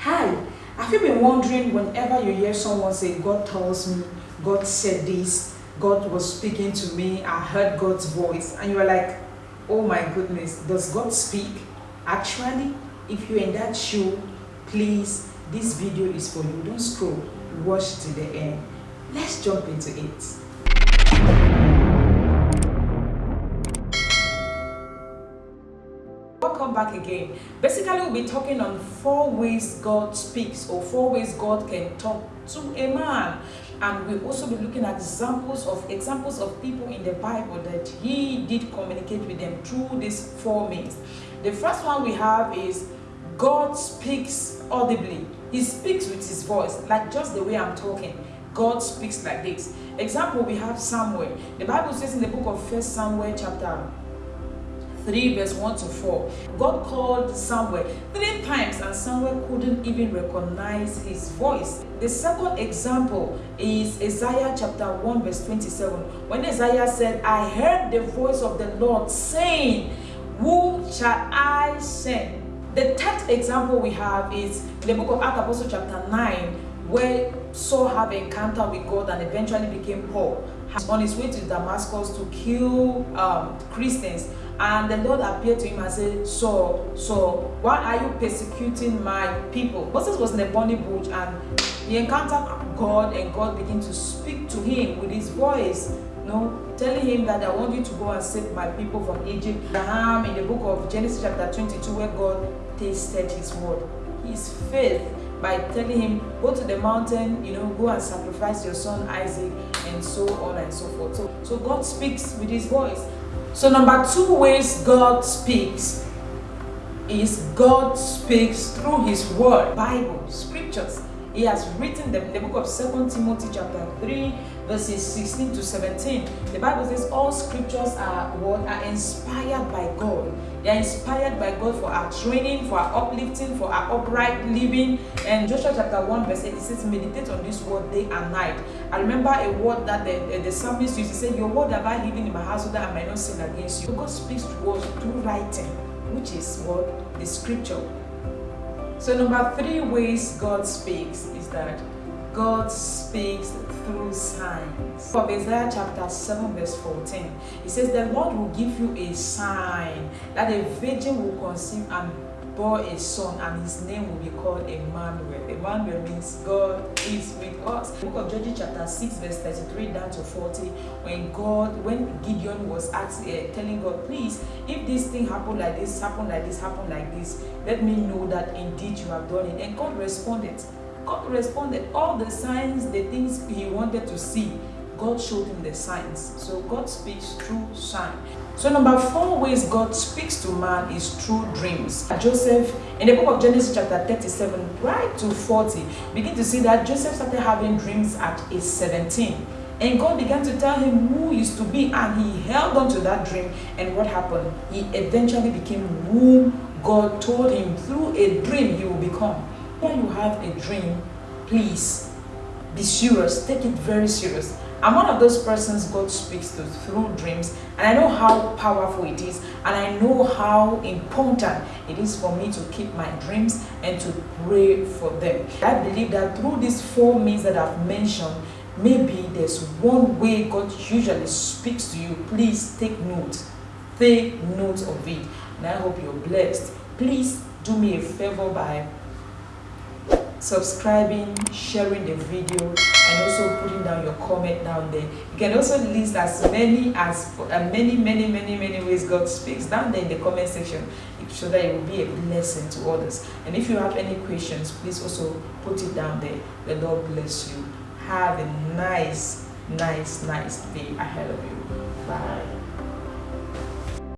Hi, have you been wondering whenever you hear someone say, God tells me, God said this, God was speaking to me, I heard God's voice, and you are like, oh my goodness, does God speak? Actually, if you're in that shoe, please, this video is for you. Don't scroll, watch to the end. Let's jump into it. Welcome back again. Basically, we'll be talking on four ways God speaks or four ways God can talk to a man. And we'll also be looking at examples of examples of people in the Bible that he did communicate with them through these four means. The first one we have is God speaks audibly. He speaks with his voice, like just the way I'm talking. God speaks like this. Example, we have Samuel. The Bible says in the book of First Samuel chapter 3 verse 1 to 4 god called samuel three times and samuel couldn't even recognize his voice. The second example is isaiah chapter 1 verse 27 when isaiah said i heard the voice of the lord saying whom shall i send? The third example we have is the book of acts apostle chapter 9 where saul had an encounter with god and eventually became paul on his way to damascus to kill um, christians and the Lord appeared to him and said, So, so why are you persecuting my people? Moses was in the burning bush and he encountered God and God began to speak to him with his voice. Know, telling him that I want you to go and save my people from Egypt. Abraham in the book of Genesis chapter 22 where God tasted his word. His faith by telling him go to the mountain you know go and sacrifice your son isaac and so on and so forth so so god speaks with his voice so number two ways God speaks is God speaks through his word, Bible, scriptures. He has written them in the book of Second Timothy chapter 3 verses 16 to 17. The Bible says all scriptures are what are inspired by God. They are inspired by God for our training, for our uplifting, for our upright living. And Joshua chapter 1 verse 8 it says meditate on this word day and night. I remember a word that the, the, the psalmist used to say, Your word have I hidden in my house so that I might not sin against you. God speaks to us through writing, which is what the scripture. So number three ways God speaks is that God speaks through signs. From Isaiah chapter 7 verse 14, it says, The Lord will give you a sign that a virgin will conceive and bore a son and his name will be called Emmanuel. Emmanuel means God is with us. The book of Judges chapter 6 verse 33 down to 40 when God, when Gideon was asking, uh, telling God, please, if this thing happen like this, happen like this, happen like this, let me know that indeed you have done it. And God responded. God responded. All the signs, the things he wanted to see, God showed him the signs. So God speaks through sign. So number four ways God speaks to man is through dreams. Joseph, in the book of Genesis chapter 37, right to 40, begin to see that Joseph started having dreams at age 17. And God began to tell him who he is to be and he held on to that dream. And what happened? He eventually became who God told him through a dream he will become. When you have a dream, please be serious, take it very serious. I'm one of those persons God speaks to through dreams and I know how powerful it is and I know how important it is for me to keep my dreams and to pray for them. I believe that through these four means that I've mentioned, maybe there's one way God usually speaks to you. Please take note. Take note of it. And I hope you're blessed. Please do me a favor by subscribing, sharing the video, and also putting down your comment down there. You can also list as many as uh, many, many, many, many ways God speaks down there in the comment section so that it will be a blessing to others. And if you have any questions, please also put it down there. The Lord bless you. Have a nice, nice, nice day ahead of you. Bye.